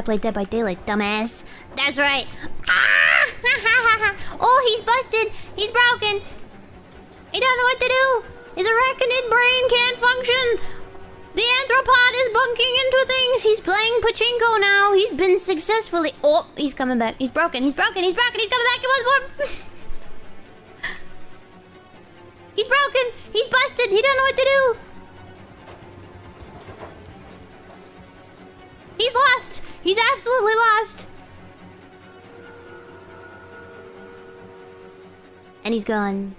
I played Dead by Daylight, dumbass. That's right. Ah! oh, he's busted. He's broken. He don't know what to do. His arachnid brain can't function. The anthropod is bunking into things. He's playing pachinko now. He's been successfully. Oh, he's coming back. He's broken. He's broken. He's broken. He's coming back. It was more. he's broken. He's busted. He don't know what to do. He's absolutely lost. And he's gone.